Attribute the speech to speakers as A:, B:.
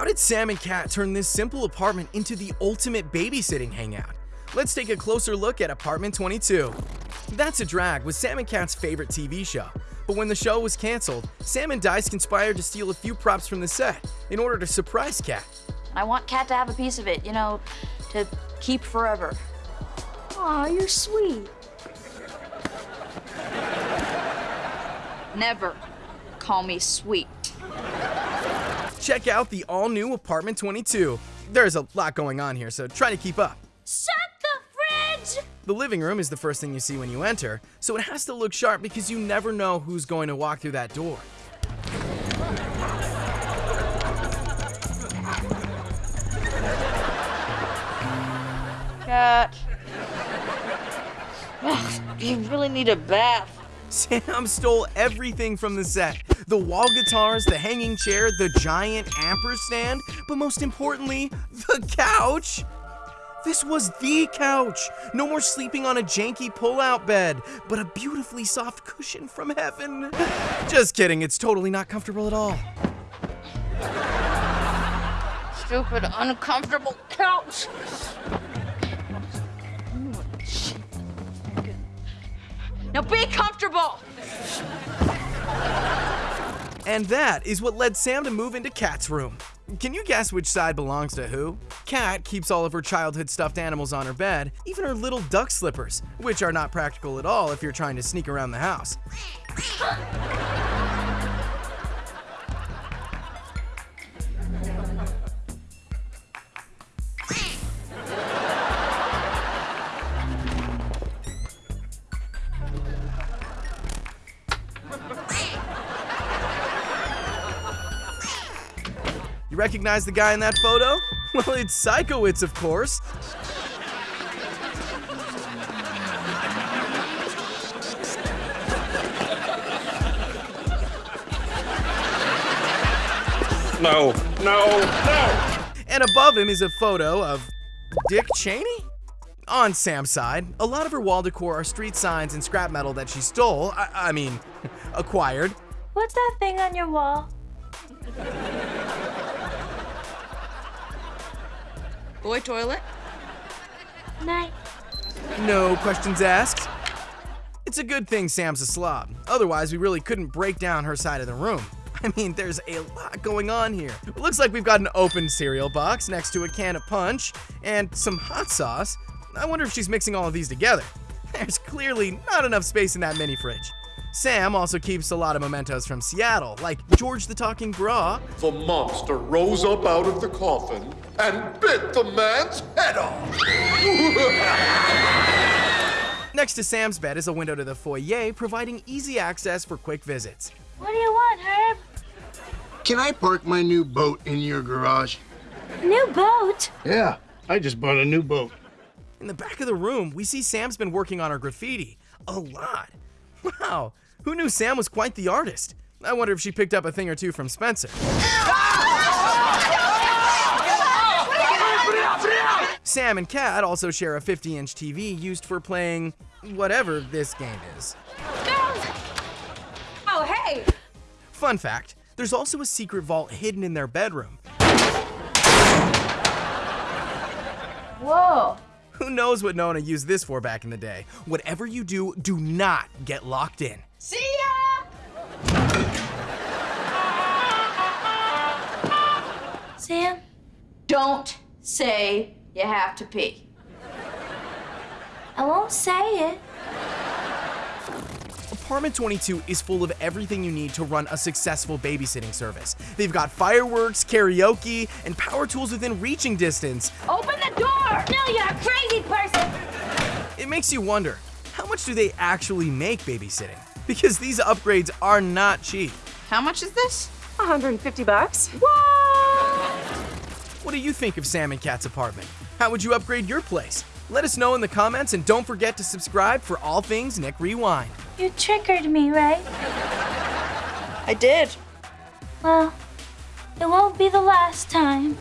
A: How did Sam and Cat turn this simple apartment into the ultimate babysitting hangout? Let's take a closer look at Apartment 22. That's a Drag was Sam and Cat's favorite TV show. But when the show was canceled, Sam and Dice conspired to steal a few props from the set in order to surprise Cat.
B: I want Cat to have a piece of it, you know, to keep forever.
C: Aw, you're sweet.
B: Never call me sweet.
A: Check out the all-new Apartment 22. There's a lot going on here, so try to keep up.
C: Shut the fridge!
A: The living room is the first thing you see when you enter, so it has to look sharp because you never know who's going to walk through that door.
B: Cat. Ugh, you really need a bath.
A: Sam stole everything from the set. The wall guitars, the hanging chair, the giant ampersand, but most importantly, the couch. This was the couch. No more sleeping on a janky pull-out bed, but a beautifully soft cushion from heaven. Just kidding, it's totally not comfortable at all.
B: Stupid, uncomfortable couch. Now be comfortable.
A: And that is what led Sam to move into Cat's room. Can you guess which side belongs to who? Cat keeps all of her childhood stuffed animals on her bed, even her little duck slippers, which are not practical at all if you're trying to sneak around the house. You recognize the guy in that photo? Well, it's Sikowitz, of course.
D: No, no, no!
A: And above him is a photo of Dick Cheney? On Sam's side, a lot of her wall decor are street signs and scrap metal that she stole, I, I mean, acquired.
C: What's that thing on your wall?
B: Boy toilet.
C: Night.
A: No questions asked. It's a good thing Sam's a slob. Otherwise, we really couldn't break down her side of the room. I mean, there's a lot going on here. It looks like we've got an open cereal box next to a can of punch and some hot sauce. I wonder if she's mixing all of these together. There's clearly not enough space in that mini fridge. Sam also keeps a lot of mementos from Seattle, like George the Talking Bra,
E: The monster rose up out of the coffin and bit the man's head off.
A: Next to Sam's bed is a window to the foyer, providing easy access for quick visits.
C: What do you want, Herb?
F: Can I park my new boat in your garage?
C: New boat?
F: Yeah, I just bought a new boat.
A: In the back of the room, we see Sam's been working on her graffiti. A lot. Wow, who knew Sam was quite the artist? I wonder if she picked up a thing or two from Spencer. Sam and Cat also share a 50 inch TV used for playing whatever this game is.
C: Girls! Oh, hey!
A: Fun fact there's also a secret vault hidden in their bedroom.
C: Whoa.
A: Who knows what Nona used this for back in the day? Whatever you do, do not get locked in.
B: See ya!
C: Sam?
B: Don't say you have to pee.
C: I won't say it.
A: Apartment 22 is full of everything you need to run a successful babysitting service. They've got fireworks, karaoke, and power tools within reaching distance.
C: Open the door! No, you're a crazy person!
A: It makes you wonder, how much do they actually make babysitting? Because these upgrades are not cheap.
B: How much is this?
G: 150 bucks.
A: What do you think of Sam and Cat's apartment? How would you upgrade your place? Let us know in the comments and don't forget to subscribe for all things Nick Rewind.
C: You triggered me, right?
B: I did.
C: Well, it won't be the last time.